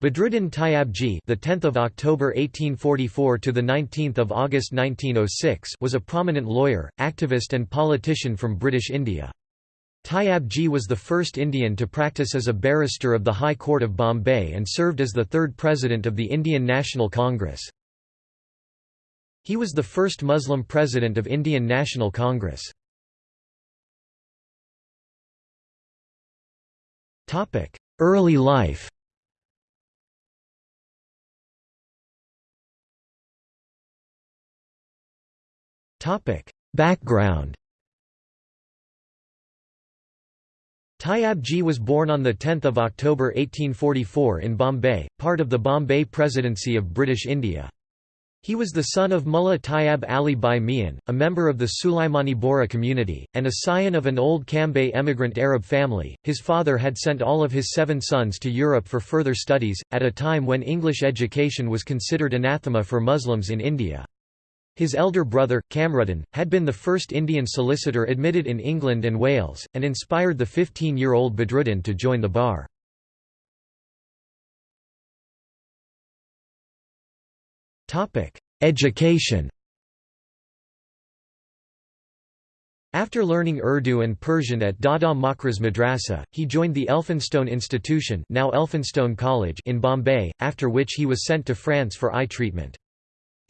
Badruddin Tayyabji, the 10th of October 1844 to the 19th of August 1906, was a prominent lawyer, activist and politician from British India. Tayyabji was the first Indian to practice as a barrister of the High Court of Bombay and served as the third president of the Indian National Congress. He was the first Muslim president of Indian National Congress. Early life Background Tayyabji was born on 10 October 1844 in Bombay, part of the Bombay Presidency of British India. He was the son of Mullah Tayyab Ali Bai Mian, a member of the Sulaimani Bohra community, and a scion of an old Cambay emigrant Arab family. His father had sent all of his seven sons to Europe for further studies, at a time when English education was considered anathema for Muslims in India. His elder brother, Kamruddin, had been the first Indian solicitor admitted in England and Wales, and inspired the 15-year-old Badruddin to join the bar. Education After learning Urdu and Persian at Dada Makraz Madrasa, he joined the Elphinstone Institution now Elphinstone College in Bombay, after which he was sent to France for eye treatment.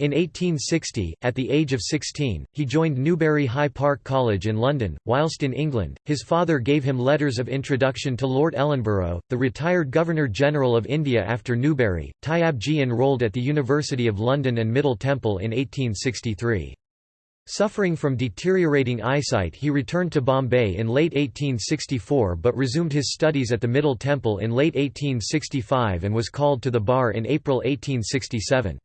In 1860, at the age of 16, he joined Newbury High Park College in London. Whilst in England, his father gave him letters of introduction to Lord Ellenborough, the retired Governor-General of India after Newbury. Tayyabji enrolled at the University of London and Middle Temple in 1863. Suffering from deteriorating eyesight he returned to Bombay in late 1864 but resumed his studies at the Middle Temple in late 1865 and was called to the bar in April 1867.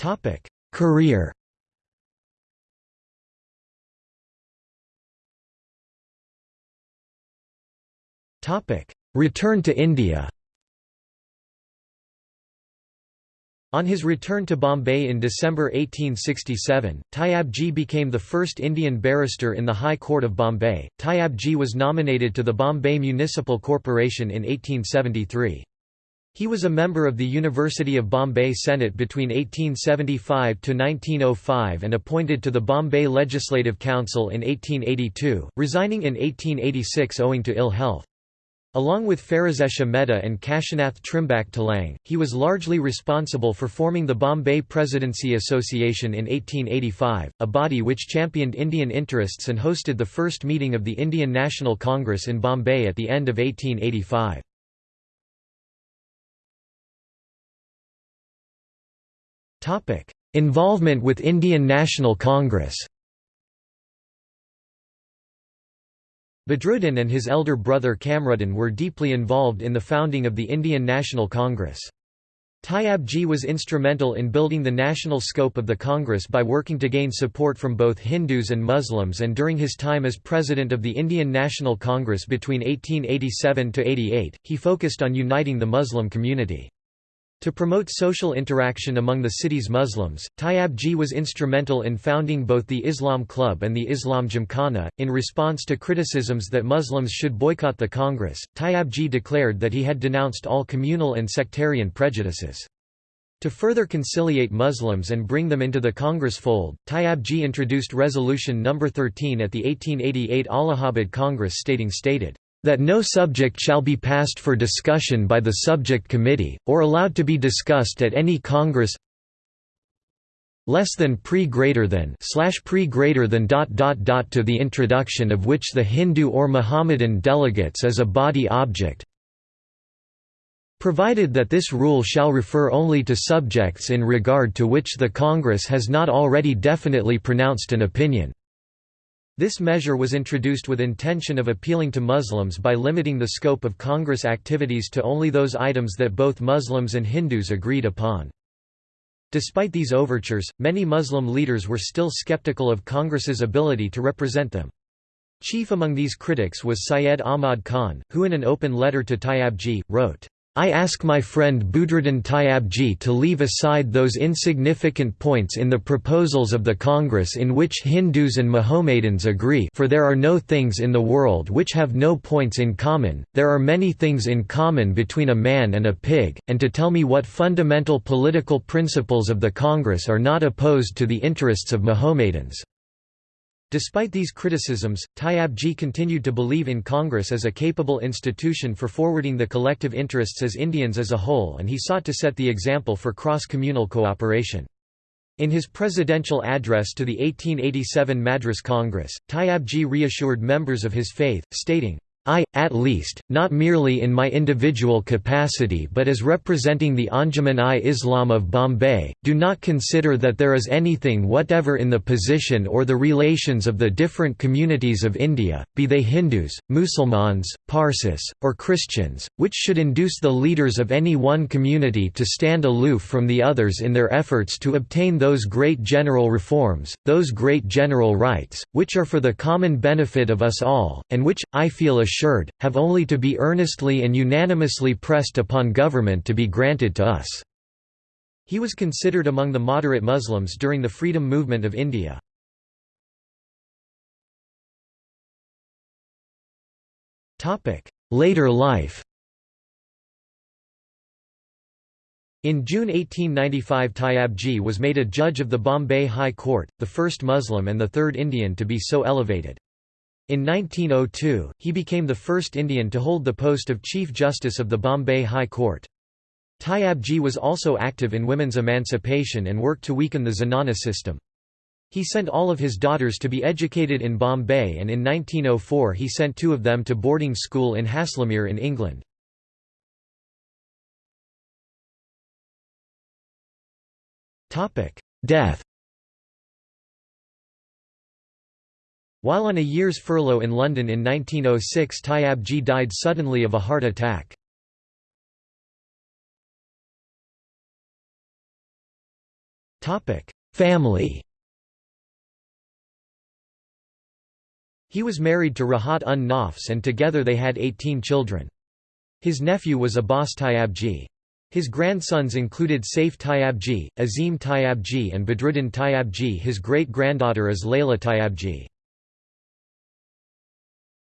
Topic: Career. Topic: Return to India. On his return to Bombay in December 1867, Tyabji became the first Indian barrister in the High Court of Bombay. Tyabji was nominated to the Bombay Municipal Corporation in 1873. He was a member of the University of Bombay Senate between 1875 to 1905 and appointed to the Bombay Legislative Council in 1882, resigning in 1886 owing to ill health. Along with Pherozeshah Mehta and Kashinath Trimbak Telang, he was largely responsible for forming the Bombay Presidency Association in 1885, a body which championed Indian interests and hosted the first meeting of the Indian National Congress in Bombay at the end of 1885. Topic: Involvement with Indian National Congress. Badruddin and his elder brother Kamruddin were deeply involved in the founding of the Indian National Congress. Tayyabji was instrumental in building the national scope of the Congress by working to gain support from both Hindus and Muslims and during his time as president of the Indian National Congress between 1887–88, he focused on uniting the Muslim community. To promote social interaction among the city's Muslims, Tayyabji was instrumental in founding both the Islam Club and the Islam Gymkhana. In response to criticisms that Muslims should boycott the Congress, Tayyabji declared that he had denounced all communal and sectarian prejudices. To further conciliate Muslims and bring them into the Congress fold, Tayyabji introduced Resolution No. 13 at the 1888 Allahabad Congress stating stated, that no subject shall be passed for discussion by the subject committee, or allowed to be discussed at any Congress less than pre greater than slash pre greater than dot dot dot to the introduction of which the Hindu or Mohammedan delegates as a body object provided that this rule shall refer only to subjects in regard to which the Congress has not already definitely pronounced an opinion. This measure was introduced with intention of appealing to Muslims by limiting the scope of Congress activities to only those items that both Muslims and Hindus agreed upon. Despite these overtures, many Muslim leaders were still skeptical of Congress's ability to represent them. Chief among these critics was Syed Ahmad Khan, who in an open letter to Tayyabji, wrote, I ask my friend Budruddin Tyabji to leave aside those insignificant points in the proposals of the Congress in which Hindus and Mohammedans agree for there are no things in the world which have no points in common, there are many things in common between a man and a pig, and to tell me what fundamental political principles of the Congress are not opposed to the interests of Mohammedans. Despite these criticisms, Tyabji continued to believe in Congress as a capable institution for forwarding the collective interests as Indians as a whole and he sought to set the example for cross-communal cooperation. In his presidential address to the 1887 Madras Congress, Tyabji reassured members of his faith, stating, I, at least, not merely in my individual capacity but as representing the Anjuman-i-Islam of Bombay, do not consider that there is anything whatever in the position or the relations of the different communities of India, be they Hindus, Musulmans, Parsis, or Christians, which should induce the leaders of any one community to stand aloof from the others in their efforts to obtain those great general reforms, those great general rights, which are for the common benefit of us all, and which, I feel assured, have only to be earnestly and unanimously pressed upon government to be granted to us." He was considered among the moderate Muslims during the freedom movement of India. Later life In June 1895 Tyabji was made a judge of the Bombay High Court, the first Muslim and the third Indian to be so elevated. In 1902, he became the first Indian to hold the post of Chief Justice of the Bombay High Court. Tyabji was also active in women's emancipation and worked to weaken the Zenana system. He sent all of his daughters to be educated in Bombay and in 1904 he sent two of them to boarding school in Haslemere in England. Death While on a year's furlough in London in 1906 Tyabji died suddenly of a heart attack. Family He was married to Rahat un Nafs and together they had 18 children. His nephew was Abbas Tyabji. His grandsons included Saif Tyabji, Azim Tyabji and Badruddin Tyabji his great-granddaughter is Layla Tyabji.